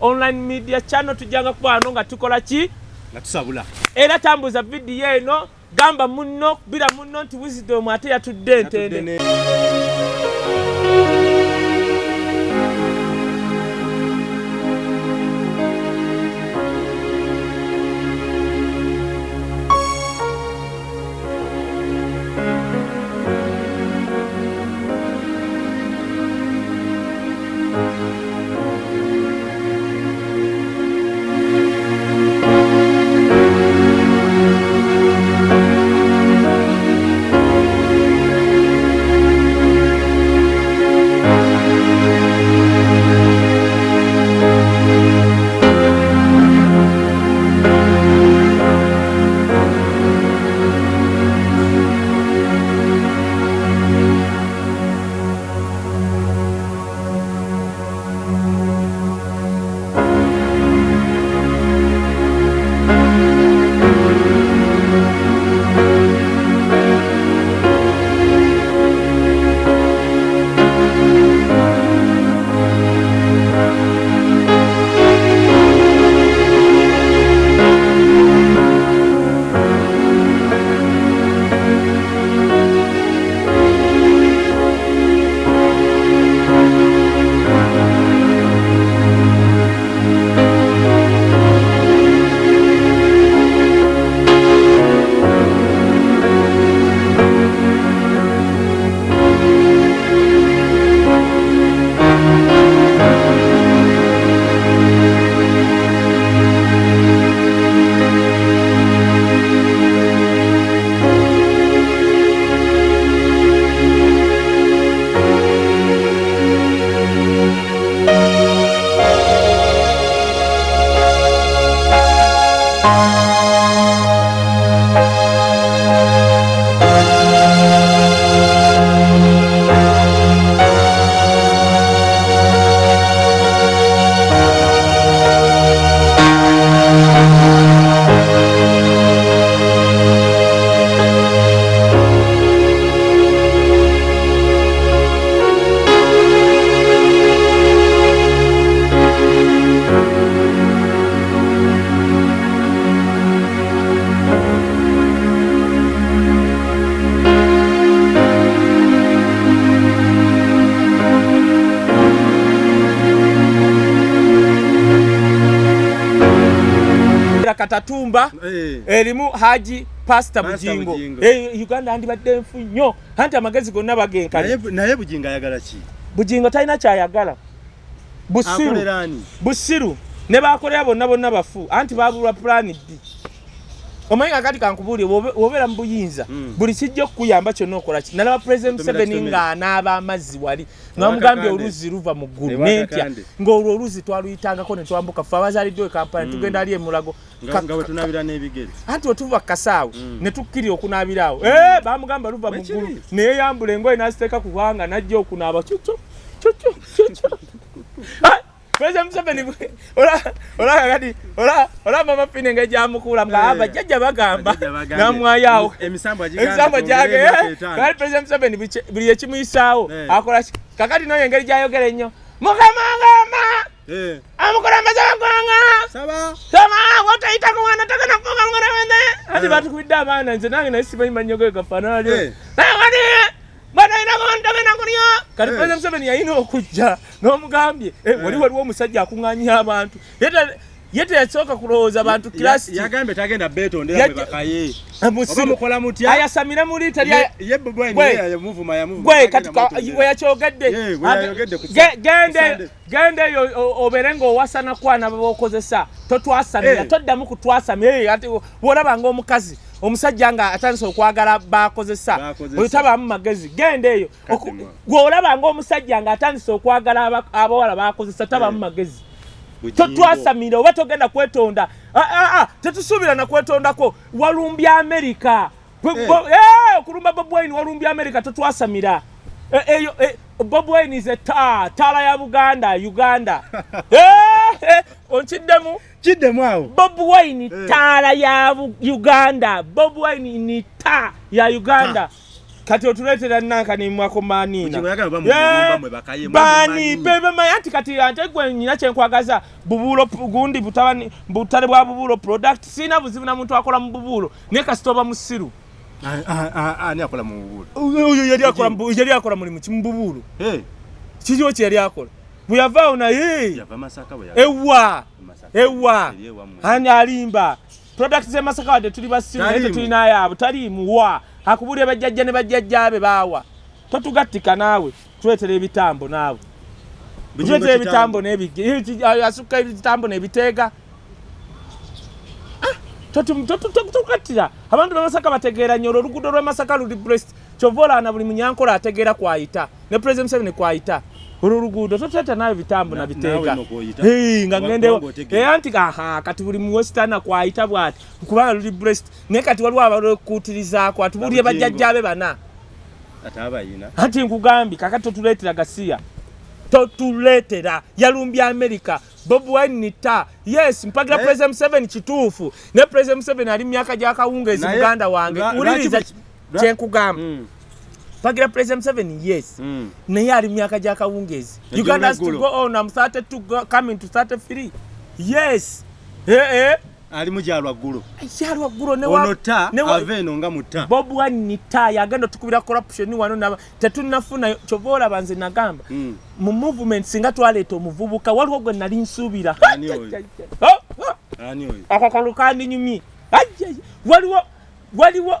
online media channel tujjanga kubano nga tukola ki? Nga tusabula. Era tambuza vidiyo eno gamba munno kubira munno nti wisdom ate yatudde entende katatumba Eh, erimu haji pasita Pastor bujingo. Eh, uganda andibadde nfu nnyo anti amagezi gonna bagenkanye naye bujinga ayagala ki? Bujingo talina kyayagala. Busiru. Akolera ani? Busiru. Ne bakolera bonna bonna bafu. Anti babulwa pulani ddi omanyi kakati kankubuulire wobe- wobeera mu buyinza Mm. buli kijja okukuyamba kyonna okola ki? Nalaba pulezidenti museveni ng'anaaba amazzi wali namugambye oluzi luva mu ggulu nentya ng'olwo oluzi twaluyitangako ne twambuka ffe abazaaliddwa e kampala ne tugenda ali emulago anti wetuva kasaawe Mm. ne tukkirira okunaabiraawo Eh, bamugamba luva mu ggulu neyeyambula engoye n'aziteeka ku bwanga najja okunaaba cucu cucu cucu President Museveni ola- olaba kati ola- olaba mama fine nga gyamukuula nga Eh. abajjajja bagamba Bajjajja bagambye. namwayawo emisambo agiganda ebisambo gyage twongere emyaka etaano. kati President Museveni buli kye- buli ekimuyisaawo Eh. akola ki kakati noyo engeri gyayogera ennyo mukama ngamba Eh, amukulembeze wagwanga saba Tama wotayita ku mwana tagana kuvuga ngoremende. Ati Eh. batukubidde abaana nze nange naye simanyi manyo ge gafaanana lyo. Ntagana kulyo. Kati Eh. President Museveni yalina okujja n'omugambye eh, wali Eh. waliwo omusajja akuŋŋaanya abantu. Yete yete yasooka kulowooza abantu kilasi Ya- yagambye tagenda betondera Yaje- bwe bakaye oba musiru. mukola mutya Ayasamira mu liita lya Ye- ye Bobi Wine Gwe. ye kati mwetondera. we yakyogedde we Ate- yayogedde ku ge- sa- gende ku Sunday. gende eyo obeere ng'owasana kwana babokozesa totwasamira toddamu kutwasamira ate bw'olaba ng'omukazi omusajja nga atandise okwagala bakozesa oyo tabaamu magezi genda eyo. Bw'olaba ng'omusajja nga atandise okwagala aba- abawala bakozesa tabaamu Eh. magezi. Bujingo. totwasamira oba togenda kwetonda? Ah, ah, ah, tetusuubira na kwetondako. Walumbya amerika Eh. eh, okulumba bob wine walumbya amerika totwasamira eyo bob wine is a taa taala ya buganda uganda. Eh, eh, onkiddemu? Kiddemu awo. Bob wine Eh. taala ya uganda. Bob wine ni taa ya uganda. Kati otuleetera nankanimwako manina Bugingo yagala ba mu Yeah. bulumba mwe bakaye, mwe bani mumanyi. bebemanya ati kati ate gwe nyina kyenkwagaza bubuulo p- gundi butale bwa bubuulo product sina buzibu na muntu akola mu bubuulo naye kasita oba musiru ani akola mu bubuulo oyo yali akola mu yali akola ki mu bubuulo Eh, kikyo kye yali akola bwe yavaawo naye yava masaka yava ewa Masaka. ewa ani alimba product zemasaka wadde tuli basiru naye Taliimu. tetulinayaabo taliimuwa akubulira bajjajja ne bajjajjaabe baawa totugattika naawe tuletera ebitambo naawe Bugingo tuletera kitambo. ebitambo asukka ebitambo nebiteega totugattira abantu bemasaka bategeera nnyo. Olwo oluguudo lwemasaka luli brest kyova olaana buli munyankola ategeera kwayita. Ne president museveni kwayita. Olwo oluguudo totuleeta naawe bitambo Na- nabiteega naawe n'okw'oyita. Hey, nga Kuba- otegeera. era nti aha kati buli muwestana kwayita bwati. Kubanga luli brest naye kati waliwo abalwekuutirizaako atubulire Abugingo. bajjajjaabe bana. Anti nkugambye kakati totuleetera gasiya totuleetera. Yalumbya america bob wine nita yes mpagira Naye- president museveni kituufu. Ne president museveni ali myaka gyakawungeezi Naye- muganda wange. lwa- wuliriza lwaki- lwa- kyenkugamba Mm, mpagira president museveni yes. Mm. naye ali myaka gyakawungeezi Ejjo uganda has to go on. Am 32 go- coming to 33 yes. Eh, eh. Ali mukyalwa ggulu yalwa ggulo ne wa- ono ta ne wa- ava eno nga muta bob wine nita yagenda otukubira corruption wano naba tetunafuna kyova olaba nze nagamba Mm. mu movement singa twaleeta omuvubuka waliwo gwe nali nsuubira. Ani oyo? Oh, oh, ani oyo? Akakalu kandinyumye Ajjaj, waliwo waliwo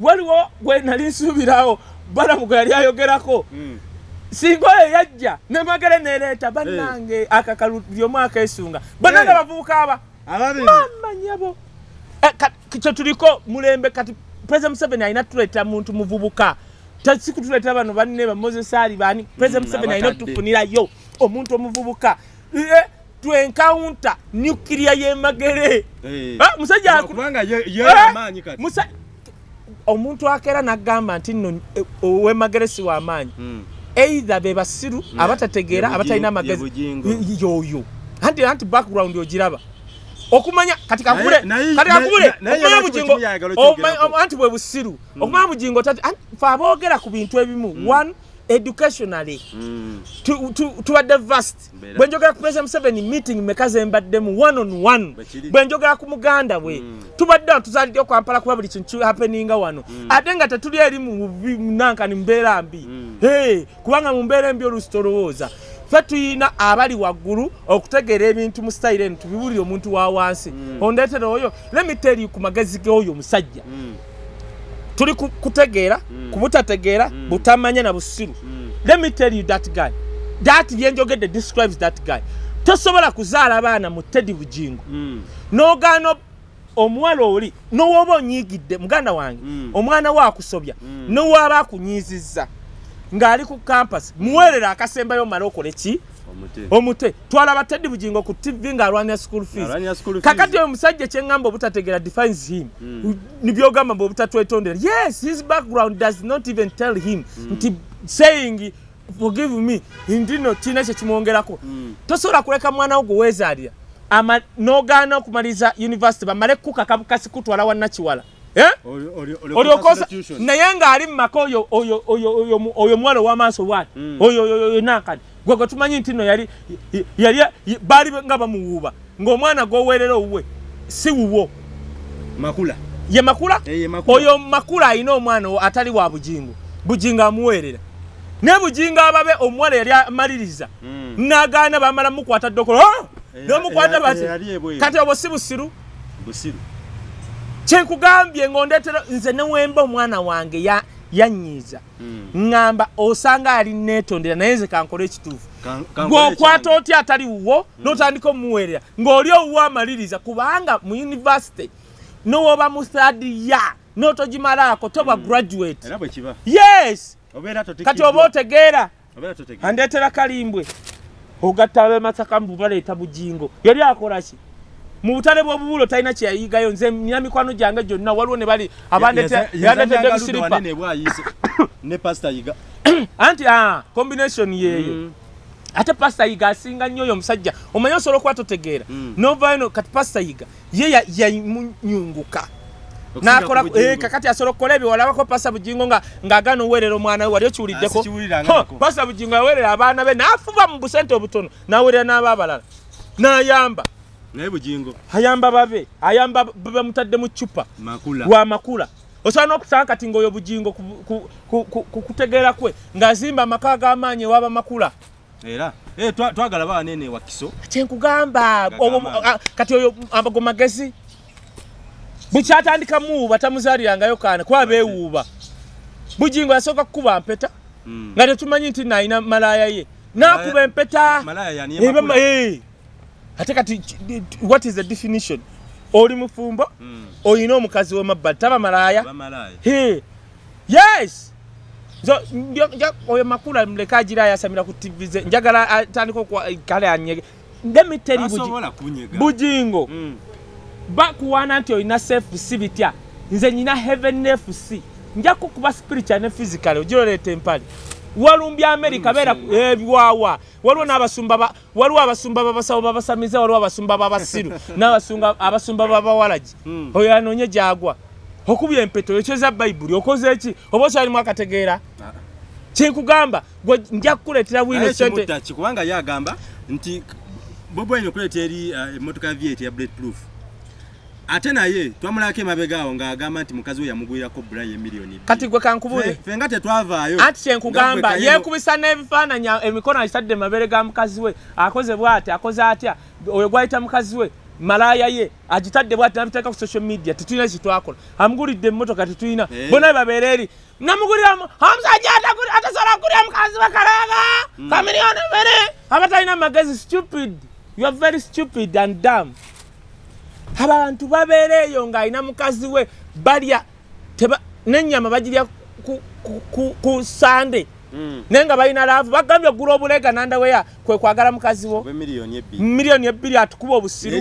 waliwo gwe nali nsuubirawo balamu gwe yali ayogerako. Mm. singa oyo yajja nemagere nereeta bannange akakalu lyomu akeesunga bannange Eh. abavubuka aba ababiri amanyabo kyetuliko mulembe kati president museveni alina tuleeta muntu muvubuka. Tasikutuleetera bano banne ba moses ali bani president Mm, museveni alina abatadde. otufunirayo omuntu omuvubuka. Eh, twenkawunta nukiria yemagere Eh. Ah, musajja aku- kubanga ye ye Eh, amaanyi kati. musa- omuntu akeera nagamba nti nno eh, owemagere si wamaanyi Mm. eitha be basiru abatategeera abatalina amagezi ye bugingo. Y- yoyo. Anti anti background ogiraba okumanya kati kakubule kati kakubule okumanya oma- anti bwe busiru okumanya bugingo tati fe aboogera ku bintu ebimu one educationally Mm. tu- tu- tubadde vast Mbeera. bwe njogera ku president museveni meeting meka zembaddemu one on one Bwe kiri. bwe njogera ku muganda Mm. tubadde wano tuzaalidde kwampala kuba buli kintu happeninga wano ate nga tetuli eri mu bubi- nankani mbeera mbi Mm. Hey, kubanga mu mbeera embi oluusi tolowooza ffe tuyina abali waggulu okutegeera ebintu mu sitayire eno tubiwulire omuntu wa wansi ondeetera oyo lemiteri ku magezi g'oyo omusajja Mm. tuli ku- kutegeera ku butategeera butamanya na busiru Mm. let me tell you that guy that byenjogedde describes that guy tosobola kuzaala baana mu tedi bugingo Mm. n'ogaana omuwala oli n'owooba onyiigidde muganda wange Mm. omwana we akusobya Mm. n'owaaba akunyiizizza ng'ali ku campus. Muweerera akasembayo omale okole ki? Omute. Twalaba teddi bugingo ku tv ng'alwanira school fees. Kakati oyo omusajja kyeŋŋamba obutategeera defines him. Mm. nibyogamba mbe obutatwetondera yes his background does not even tell him. Nti saying forgive me. Ndino kirina kyekimwongerako Mm. tosobola kuleka mwana wo gwe weezaalira. Ama n'ogaana okumaliza university bamale kukaka bukasi kutwala wannakiwala Eh? Olyokosa naye ng'ali mu maka oyo muwala ow'amaaso bwati Mm. oyo oyo oyo nankani gwe gwe tumanyi nti nno yali yali baali nga bamuwuuba ng'omwana gw'oweerera owuwe si wuwo. Makula. Ye makula? Eh, oyo makula alina omwana atali wa bugingo bugingo amuweerera. Naye bugingo ababe omuwala yali amaliriza. Mm. n'agaana bamala mukwata ddokolo. "Ah!" Eh, n'omukwata bati kati obwo si busiru? Busiru kyenkugambye ng'ondeetera nze newemba omwana wange ya- yanyiiza. Ŋŋamba osanga ali neetondera naye nze kankole ekituufu. Ng'okwata otya atali wuwo n'otandika omuweerera ng'oli owuwo amaliriza kubanga mu univesity n'owoba mu thadiya n'otogimalaako toba graduate. Bwe kiba. Yes! Kati oba otegeera andeetera kalimbwe. Ogatta abemasaka mu baleeta bugingo yali akola ki mu butale bw'obubuulo talina kyeyayigayo nze nina mikwano gyange gyonna. Waliwo ne bali wanene bwayise. Ne pasita yiga. Anti ah, combination yeeyo. Mm. ate pasita yiga asinga nnyo oyo omusajja. Omanye osobola okuba totegeera? Mm. novayo no kati pasita yiga ye ya- yamunyunguka. Nakola eh, kakati asobola okukola ebyo? Walabako pasa bugingo nga ng'agaana oweerera omwana we wali okiwuliddeko pasa bugingo yaweerera abaana be n'afuba mu busente obutono n'aweerera n'aba abalala. N'ayamba naye bugingo. Ayamba babe ayamba bamutadde mu cupa wa makula. Osobola n'okusanga kati ng'oyo bugingo ku- ku- ku- ku- ku kutegeera kwe ng'azimba amaka ag'amaanyi ewaba makula. Era twa- twagala bawanene wa kiso. Kyenkugamba kati oyo ago magezi. Bukyatandika muwuuba tamuzaalirangayo kaana kuba beewuuba bugingo yasooka kukuba mpeta Mm. nga tetumanyi nti naalina malaaya ye. N'akuba empeta ate kati what is the definition? Oli mufumbo Mm. olina omukazi wemabbali taba malaaya. Yes! Oyo makula muleka agira ayasamira ku tv ze njagala atandika kale anyege. Kunyega bugingo Mm. bakuwaana nti olina cfc bitya nze nyina heaven fc nja kukuba spiritual ne physical ogiroleeta empale walumbya america beera musenga. ebiwawa waliwo n'abasumba ba- waliwo abasumba babasawo babasamiza waliwo abasumba babasiru n'abasumba abasumba babawalagi Mm. oyo anoonye gyagwa. Okubya empeto ekyeza bayibuli okoze eki oba okyalimu akategeera? Ah. kyenkugamba gwe nja kukuleetera naye sente kikubanga yagamba nti bobo ayina okuleeta eri uh, emmotoka ya viet ya blade proof ate naye twamulako emabega awo ng'agamba nti mukazi we yamugwirako bulayi emiliyoni kati gwe kankubule Fe- nga tetwavaayo. Anti kyenkugamba yeekubisa n'ebifaananyi emikono agitadde mabere ga mukazi we akoze bw'ati akoze atya oyo gwayita mukazi we malaaya ye agitadde bwati nabiteeka ku social media tetulina kitwakola amugulidde emmotoka tetulina Eh. bonna babeera eri namuguliramu omusajja atasobola kugulira mukazi we kalaaga kamiliyoni ebere abatalina amagezi stupid. You are very stupid and dumb abantu babeera eyo ng'alina mukazi we balya n'ennyama bagirya ku, ku, ku, ku sande. Mm. naye nga balina laavu bagambye oggula obulega nandaweya kwe kwagala mukazi wo. Miliyoni ebbiri atukuba obusiru.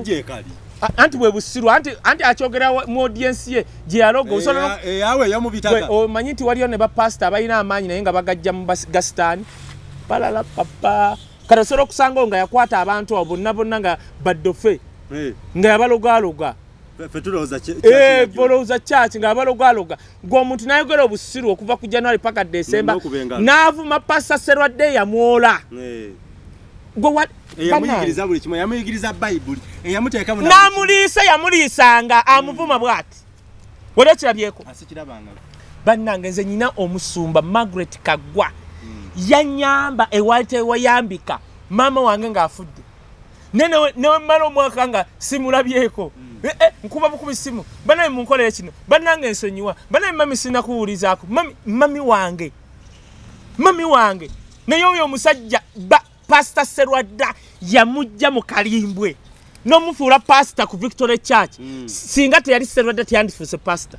Anti bwe busiru anti, anti akyogera mu audiensi ye gye yaloga. Osobola Eh, eh, awe yamubitaka Gwe, omanyi nti waliyo ne bapasita abalina amaanyi naye nga bagajja mu gasitaani. Palala papa. Kati osobola okusangawo nga yakwata abantu abo bonna bonna nga baddofe nga kyakiragiro. bolowooza kyaki nga abalogaloga ng'omuntu nayogera obusiru okuva ku january paka desemba n'avuma pasa serwadde yamwola Eh, gwe n'amuliisa yamuliisanga amuvuma bw'ati? Wali okirabyeko? Asikirabanga bannange nze nyina omusumba margaret kaggwa yanyamba ewali tewayambika maama wange ng'afudde ne newe mmala omwaka nga simulabyeko. Eh, eh, nkuba bukubi simu. Banaye munkolere kino bannange ensonyiwa banaye mami sinakuwulizaako. Mami mami wange. Mami wange. Naye oyo omusajja pasita serwadda yamugja mu kalimbwe. N'omufuula pasita ku victory church. Mm. singa teyali serwadda teyandifuuse pasita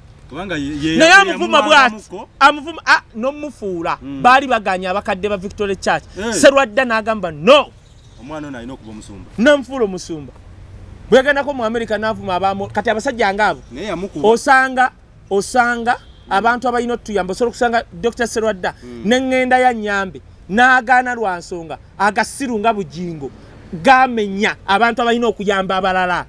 naye ye- amuvuma bwati. amuvuma ah, nomufuula. Mm. baali baganya abakadde ba victory church. Eh. serwadda n'agamba no omwana ono alina okuba omusumba. Namufuula omusumba. Bwe yagendako mu america n'avuma abamu kati abasajja yamukuba. osanga osanga abantu abalina otuyamba osobola okusanga dr serwadda neŋŋenda ya nyambe n'agaana lwa nsonga agasiru nga bugingo gamenya abantu abalina okuyamba abalala.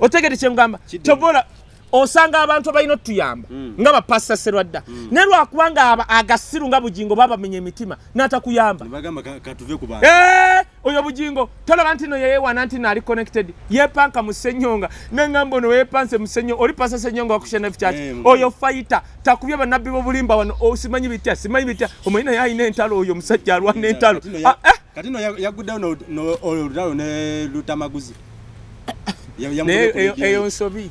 Otegede kyemugamba tobola osanga abantu abalina otuyamba Mm. nga bapasita serwadda. Naye lwakubanga agasiru nga bugingo babamenya emitima n'atakuyamba. Eh, oyo bugingo tolaba nti no yeyewana nti naali connected yepanka mu senyonga neŋŋamba ono weyepanse mu senyonga oli pasa senyonga wakushanafu kyaki Eh, mu- oyo fayita takubye bannabbi b'obulimba wano. Oh, simanyi bitya simanyi bitya. Omanyi naye alina entalo oyo omusajja alwana entalo. Kati no ya- Ah, eh, no ya- no- no- olutalo ne lutamaguzi. Ya- naye yamugobye ku eyo- bigere. eyo nsobi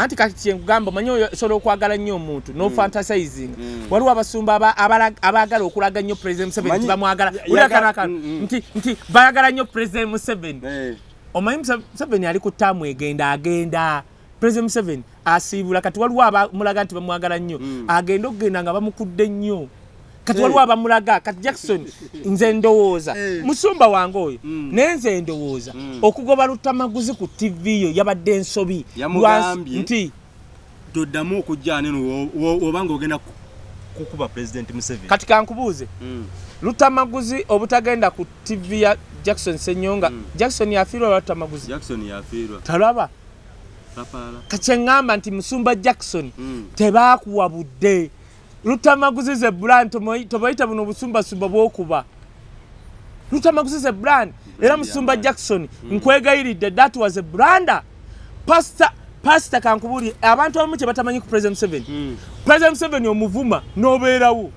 anti kati kyenkugamba omanyi oyo osobola okwagala nnyo omuntu nofantasizing Mm. waliwo abasumba aba- abala- abaagala okulaga nnyo president museveni bamwagala. ya- Wulira yaga- kano akano Mm, mm. nti nti bayagala nnyo president museveni. Eh, omanyi museveni ali ku ttaamu egenda agenda. President museveni asiibula kati waliwo abamulaga nti bamwagala nnyo. Mm. agenda okugenda nga bamukudde nnyo kati Eh. waliwo abamulaga kati jackson nze ndowooza Eh. musumba wange oyo Mm. naye nze ndowooza Mm. okugoba lutamaguzi ku tv yo yabadde ensobi nti toddamu okujja aneno obanga ogenda ku- kukuba president museveni kati kankubuuze Mm. lutamaguzi obutagenda ku tv ya jackson senyonga Mm. jackson yafiirwa lwa lutamaguzi jackson yafiirwa talaba kakyeŋŋamba nti musumba jackson Mm. tebaakuwabudde lutamaguzize brand tobayita buno obusumbasumba bwokuba. Lutamaguzize brand. Era musumba jackson nkwegayiridde that was a branda pasta pasita kankubuli abantu abamu kyebatamanyi ku president 7 Mm. president 7 omuvuma n'obeerawo.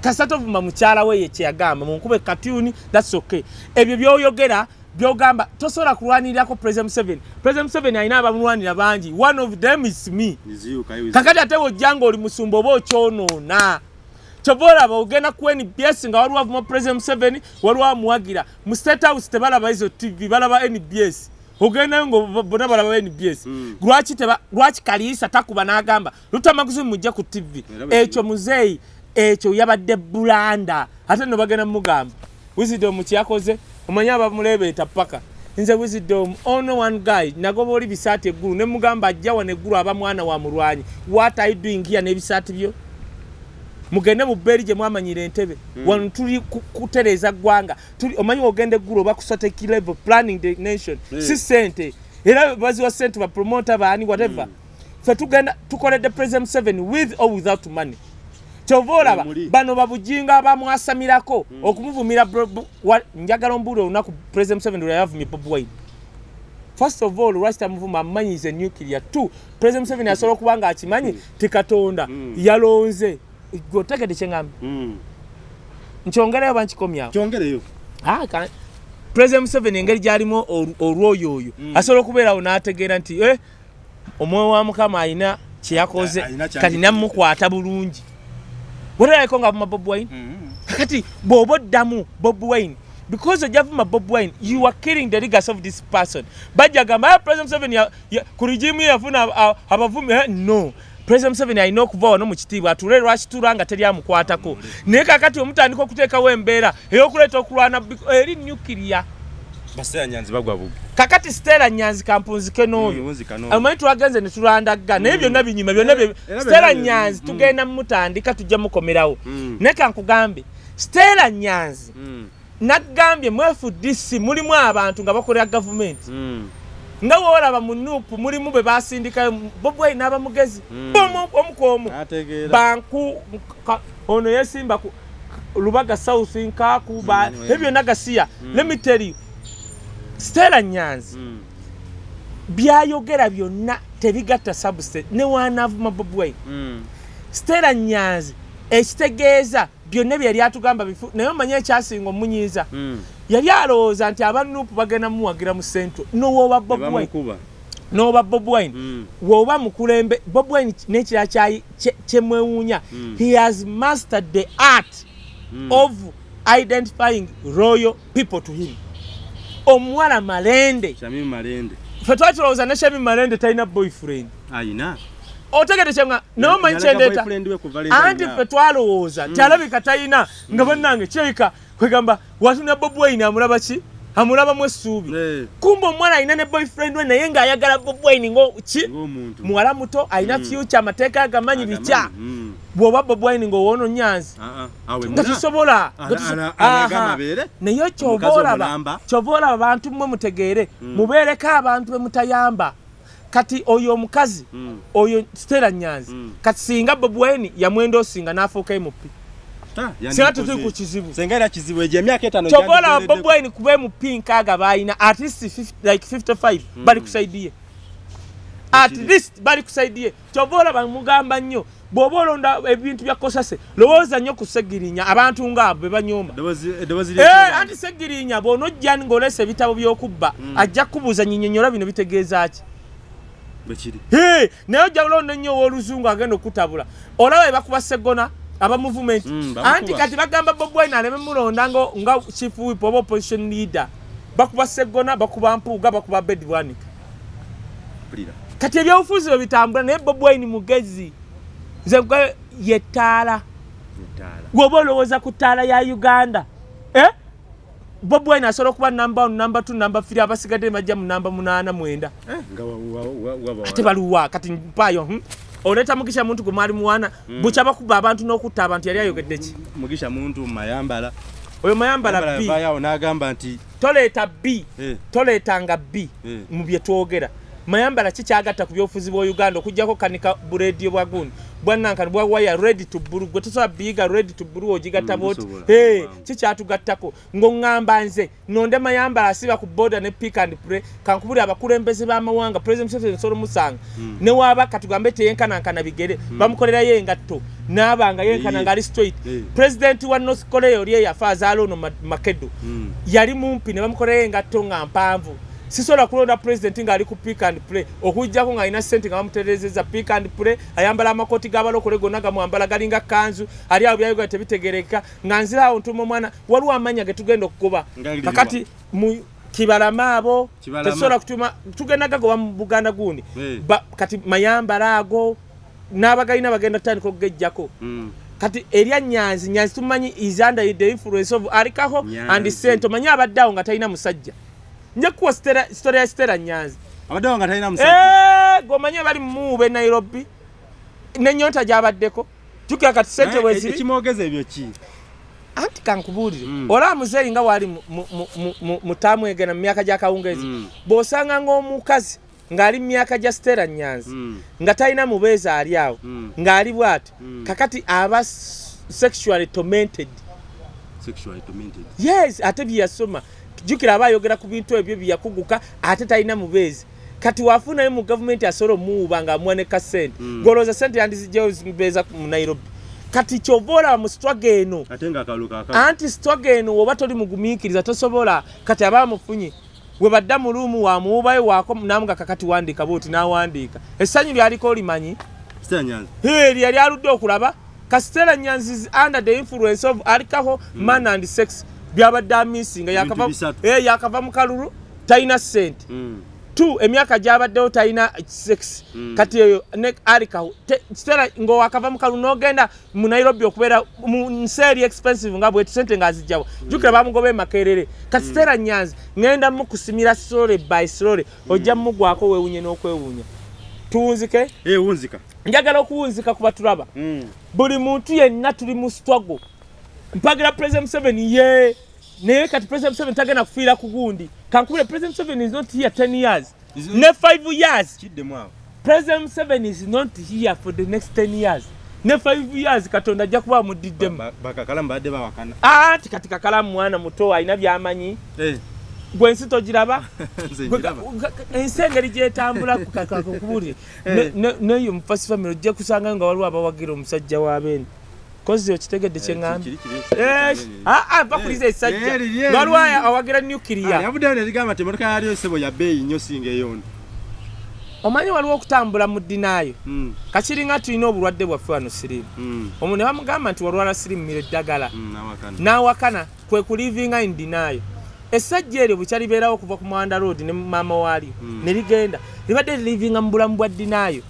Kasatovuma mukyala we ye kyeyagamba munkube katuni thats okay. Ebyo byoyogera byogamba tosobola kulwanirirako president 7 president 7 alina abamulwanira bangi. One of them is me. Kakati ate wojjanga oli musumba oba okyonoona? Kyova olaba ogenda ku nbs nga waliwo avuma president 7 waliwo amuwagira. Mu state house tebalaba izo tv balaba nbs ogendayo nga bona balaba nbs Mm. lwaki kaliisa takuba n'agamba lutamaguzi mujja ku tv ekyo muzeeyi ekyo yabadde bulanda. Ate no bagenda mugamba wisdom kyakoze omanyi abamulebeeta paka. Nze wisdom ono one guy. Nagoba oli bisaati eggulu ne mugamba ajja wano eggulu aba mwana wa mulwanyi. What you doing here? N'ebisaati byo. Mugende mu bbeeri gye mwamanyira entebe. Wano tuli ku- kutereeza ggwanga. Omanyi ogenda eggulu oba kusoteki level planning the nation. Eh. si sente era baziwa sente bapromota baani whatever. Fe tugenda tukoledde president 7 with or without money kyova olaba Muli. bano babujinga abamwasamirako okumuvumira bu- wa- njagala ombuuli olunaku president 7 lwe yavumye bob wine. First of all lwaki tamuvuma amanyize nuclear? Two president 7 asobola okuba nga akimanyi ti katonda Mm. yalonze. Otegedde kyeŋgambe Mm. nkyongereyo bankikomyawo president museveni engeri gyalimu olwoyo oyo Mm. asobola okubeerawo n'ategeera nti eh, omwoyo wa mukama alina kyeyakoze kati namukwata bulungi weraliko nga vuma bob wine? Mm. kakati bw'oba oddamu bob wine because ojja vuma bob wine you are killing the legacy of this person. Bajja gamba "Ah, president ya- ku regimu yafuna abavumi Eh, no. President museveni alina okuva wano mu kitiibwa atule lwakitula nga teri amukwatako naye kakati omutandika okuteekawo embeera ey'okuleeta okulwana eri nukiria baseera nyanzi bagwa bubi kakati stela nyanzi kampunzike n'oyo Nzikano. amanyi twagenze ne tulandagga naye byonna binyuma byonna bye- Era stela byonna bye- nyanzi mm. tugenda mutandika tujja mukomerawo Mm. naye kankugambe stela nyanzi Mm. nagambye mu fdc mulimu abantu nga bakolera gavumenti Mm. nga woolaba mu nuupu mulimu be basindikayo bobwai n'abamugezi Mm. Omu- omu ku omu Ategeera. banku ka- ono yesimba ku lubaga south nkaaku ba- Mm, ebyo byonna gasiya let stela nyanzi Mm. byayogera byonna tebigatta substate ne wanavuma bobwai Mm. stela nyanzi ekitegeeza byonna bye yali atugamba bifu naye omanye ekyasinga omunyiiza Mm. yali alowooza nti abanuupu bagenda mumuwagira mu centro nowooba bob wine Bamukuba. n'oba bob wine Mm. woba mukulembe bob wine nekirala kyayi- kye- kyemwewuunya Mm. he has mastered the art Mm. of identifying royal people to him omuwala malende. Shamim Malende. fe twali tulowooza ne shemi malende talina boyfriend. Ayina. otegede kyenga naye omanyi kyendeeta anti fe twalowooza nti alabika talina nga bannange kirabika kwegamba watuna bob wine amulaba ki amulabamu essuubi Eh, kumba omwana alina ne boyfriend we naye ng'ayagala bob wine ngo ki? Ng'omuntu. muwala muto alina Mm. future amateeka agamanyi bitya? Mm. bw'oba bob wine ng'owoono nyanzi ah. Awe nga tusobola naye Omukazi olaba kyova olaba abantu mmwe mutegeere. Mubeereko abantu be mutayamba. Kati oyo omukazi Mm. oyo stela nyanzi Mm. kati singa bob wine yamwenda osinga n'afuuka mp singa yandikoze. tutuli ku kizibu. Senga era kizibu egyo emyaka etaano kyova olaba gyandigoledde- bob wine kuba mp nkaaga baayina at least 50 like 55 bali kusaidiye at Ekiri. least bali kusaidiye kyova olaba mugamba nnyo bw'oba olonda ebintu bya kosase lowooza nnyo ku segirinya abantu ngaabo be banyooma. Eddoboozi- eddoboozi Eh, anti segirinya bw'onojja ng'olesa ebitabo by'okubba ajja kukubuuza nyinyonnyola bino bitegeeza ki? Bwe kiri. Hee, naye ojja kulonda ennyo ow'oluzungu agenda okutabula. Olaba be bakuba segona aba movement Mm, anti kati bagamba bob wine aleme mulonda ngo- nga chief whip oba opposition leader bakuba segona bakuba mpuuga bakuba bed bwanika Mpulira. kati ebyobufuzi bwe bitambula naye bob wine mugezi nze nkugamba ye ttaala Etaala. gwoba olowooza ku ttaala ya uganda eh? bob wine asobola okuba namba 1 namba 2 namba 3 abasigadde bajja mu namba 8 mwenda Eh, nga wa- wa- wa- wala. baluwa kati mpaayo hmm? Oleeta mugisha muntu gwe mwali muwana bukya bakuba abantu n'okutta abantu yali ayogedde ki? Mugisha muntu mayambala. Oyo mayambala Yambala b. N'agamba nti toleeta b. Eh, toleetanga b Eh. mu bye twogera. Mayambala kikyagatta ku byobufuzi bwa uganda okugjako kanika buredio bwa gundi bwanankani bwa waya ready to bulu gwe tosobola biyiga ready to bulu ogigatta Mm, boti. Hey, Wow. kikyatugattako ng'oŋŋamba nze nonde mayambala asiba ku boda ne pick and pray kankubuli abakulembeze b'amawanga president museveni nsolo musanga Mm. ne waaba katugambe teyenkanankana bigere bamukolerayo engatto naabanga yenkana Eh. ngaali straight Eh. president wa north korea oli eyafa azaala ono Ma- makedo Mm. yali mumpi ne bamukolerayo engatto nga mpanvu sisobola kulonda president ng'ali ku pick and play. Okujjako ng'alina sente nga bamuterezeza pick and play ayambala amakooti g'abalokole gonna gamwambala galinga kanzu ali awo byayoga tebitegereka. Nga nziraawo ntuma omwana waliwo amanya ge tugenda okukuba. Kakati mu kibalama abo tetusobola kutuma tugenda gagoba mu buganda gundi. Kati mayambala ago n'abagalina bagenda tutandika okugejjako. Mm. kati erya nyanzi nyanzi tumanyi is under the influence of Nyanzi. and sente omanyi abadde awo nga talina musajja nja kuwa story ya stera nyanzi abaddewo nga talina musajja. Eh, gomanyi bali muube nairobi? Nenyota gyabaddeko jukira kati sente Naye weziri ekimwogeza ebyo ki? Anti kankubuulire. Mm. olaba muzeeri nga waali mu- mu- mu- mu- mu- mutaamu egena mu myaka gyakawungeezi Mm. bw'osanga ng'omukazi ng'ali mu myaka gya stera nyanzi Mm. nga talina mubeezi ali awo Mm. ng'ali bw'ati Mm. kakati aba s- sexually tormented. Sexually tormented. Yes ate byeyasoma jukira aba ayogera ku bintu ebyo byeyakuguka ate talina mubeezi. Kati wafunayo mu gavumenti asobola omuwuba nga amuwa ne kasente Mm. golowooza sente yandizijjayo zimubeeza mu nairobi. Kati kyova olaba mu sitwaga eno. Anti sitwaga eno woba toli mugumiikiriza tosobola. Kati aba amufunye. We badda mu luumu wamuwubayo waako namuga kakati wandiika booti n'awandiika. Essanyu lyaliko olimanyi? Sitera nyanza. Heri yali aludde okulaba. Kasitera nyanzi is under the influence of alcohol man and sex byabadde amisinga yakava, eh, yakava mu kalulu talina sente Mm. tu emyaka gyabaddewo talina sex. Mm. kati eyo ne Te- kitera ngaowakava mu kalulu n'ogenda mu nairobi okubeera mu nsi eri expensive nga bwetu sente ng'azijjawo jukira bamugoba emakerere kati sitera nyanzi ŋŋenda mukusimira slore by slore ojja mumugwako weewunye n'okwewuunya. Tuwunzike? Eh, njagala okuwunzika kuba tulaba Mm. buli muntu yenna tuli mu struggle mpagira president museveni ye naye kati president museveni tagenda kufiira ku gundi kankubire president museveni is not here 10 years ne 5 years president museveni is not here for the next 10 years ne 5 years katonda ajja kuba amudiddemu anti kati kakalamu mwana muto alina byamanyi Eh, gwe ensi togiraba ensi engeri gyetambula kubuulire neyo mu fast family ojja kusanga nga waliwo abawagira omusajja w'abeene kozi okitegedde kyeŋŋambye Kiri- kiri- bakuliza esajja Eh, liri, eh, nga waliwo liri. awagira Ah, nuclear yavuddeyo nerigamba nti emotoka yaliyo sebo ya bbeeyi nnyo singa eyondi omanyi waliwo okutambula mu ddinaayo Mm, kakiringa tulina obulwadde bwaffe wano siriimu mm, omu ne bamugamba nti walwala sirimumira eddagala. Mm, nawakana. N'awakana kwe kulivinga in denial. Essajja eryo bwe kyalibeerawo okuva ku mwanda road ne maama waalyo Mm. ne ligenda. Libadde lilivinga mu bulamu bwa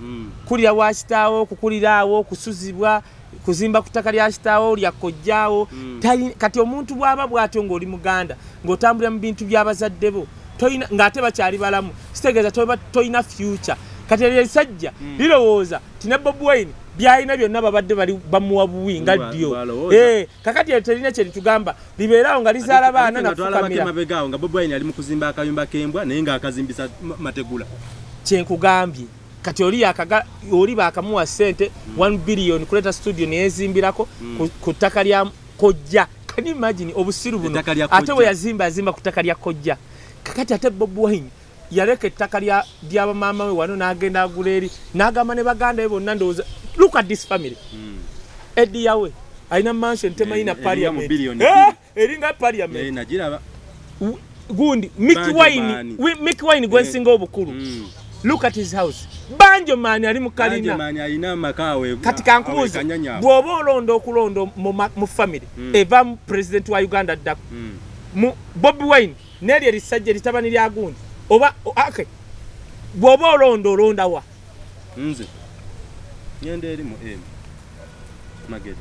Mm, kulira wa kitaawo kukuliraawo kusuzibwa kuzimba ku ttaka lya kitaawo lya kojjaawo Mm. Kati omuntu bw'aba bw'atyo ng'oli muganda ng'otambulira mu bintu by'abazadde bo ng'ate bakyali balamu kitegeeza toba toyina future kati eryo esajja Mm. lirowooza ti ne bobi wine byalina byonna babadde bali bamuwa buwi nga ddyo. Eh, kakati eryo terina kye litugamba libeerawo nga lizaala baana Ate nga twalabako nafukamira emabega awo nga bobi wine ali mu kuzimba akayumba k'embwa naye ng'akazimbisa ma- mategula kyenkugambye kati oli oli bakamuwa sente 1 billion kuleeta studio neyezimbirako ku- ku ttaka lya kojja. You imagine obusiru buno? Ate Kojja. we yazimba yazimba ku ttaka lya kojja. Kakati ate bob wine yaleka ettaka lya- lyabamaama we wano n'agenda agula eri n'agamba ne baganda be bonna ndowooza look at this family. Mm. eddi yawe alina mansion temayina Eh, parliament. billion Eh, eringa Eh, parliament. Nagiraba. W- gundi mick Banjo wine Maani. wi- mick wine gwensinga obukulu. Mm. Look at his house. Banjo maani ali mu kalina. Banjemani alina amaka awe kati kankubuuza awekanyanyawo. bw'oba olonda okulonda mu family Mm. eva mu president wa uganda ddako Mm. bobi wine neryo erisajja eritabani lya gundi. Oba o- okay. Bw'oba olonda olonda wa? Nze. Ngenda eri mu m. Magere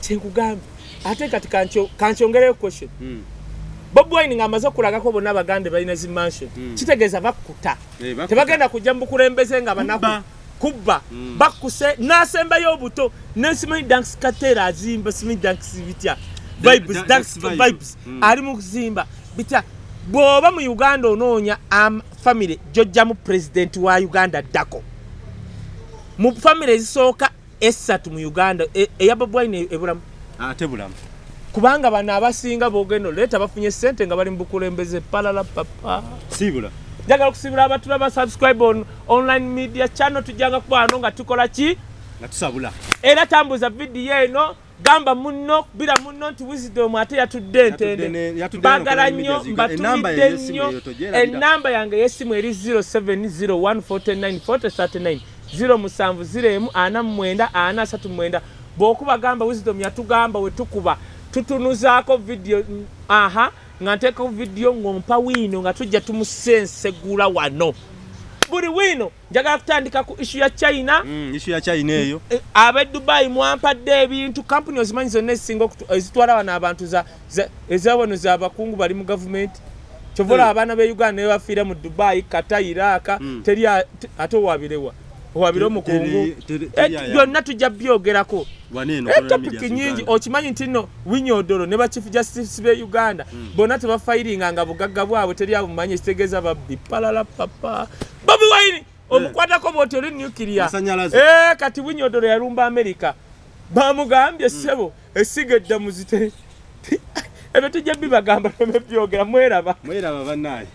kyenkugambye ate kati kankyo- kankyongereyo question. Mm. Bobi wine ng'amaze okulagako bonna abagande balina zi mansion Mm. kitegeeza bakkuta Eh, bakuta. tebagenda kujja mu bukulembeze nga banaku Kubba. kubba Mm. bakkuse n'asembayo obuto nesimanyi danks kateera azimba simanyi danks bitya Da- vibes da- danks Danks Vibes. vibes Mm. ali mu kuzimba bitya bw'oba mu uganda onoonya am- famire gyojjamu pulezidenti wa uganda ddako mu famire ezisooka esatu mu uganda e- eya bobwine ebulamu ate bulamu kubanga bano abasinga bogenda oleeta bafunye sente nga bali mu bukulembeze palala papa. Siibula njagala okusibira abatulaba subscribe on online media channel tujjanga kuba wano nga tukola ki? Nga tusabula. Era tambuza vidiyo eno gamba munno kubira munno nti wisdom ate yatudde entende ne mbagala nnyo mbatulidde y'essimu nnyo. enamba yange y'essimu eri 0701494039 07 0 ana mwenda ana asatu mwenda. Bw'okuba gamba wisdom yatugamba we tukuba tutunuzaako vidiyo mm, aha nga nteekako vidiyo ng'ompa wiino nga tujja tumusensegula wano. Buli wiino njagala kutandika ku ishu ya china. Mm, isu ya china eyo. Eh, ab'e dubayi mwampadde ebintu kampuni ozimanyi zonna ezisinga ezitwala wano abantu za- za- ezawano z'abakungu bali mu gavumenti kyova olaba abaana be uganda ne bafiira mu dubayi kata iraka Mm. teri ate owabirewa owabire omukungu. Eh, byonna tujja byogerako. Etopiki ziganda. nyingi okimanyi nti nno winyodolo ne bachief justice be uganda bonna tebafairinga nga bugagga bwabwe teri abumanyi ekitegeeza babbi. Palala papa bobi wine omukwatako bwoti oli. Eh, kati winyodolo yalumba amerika bamugambye ssebo esiga eddamuzi ebyo tujja bibagamba nebyogera mweraba. Mweraba bannaye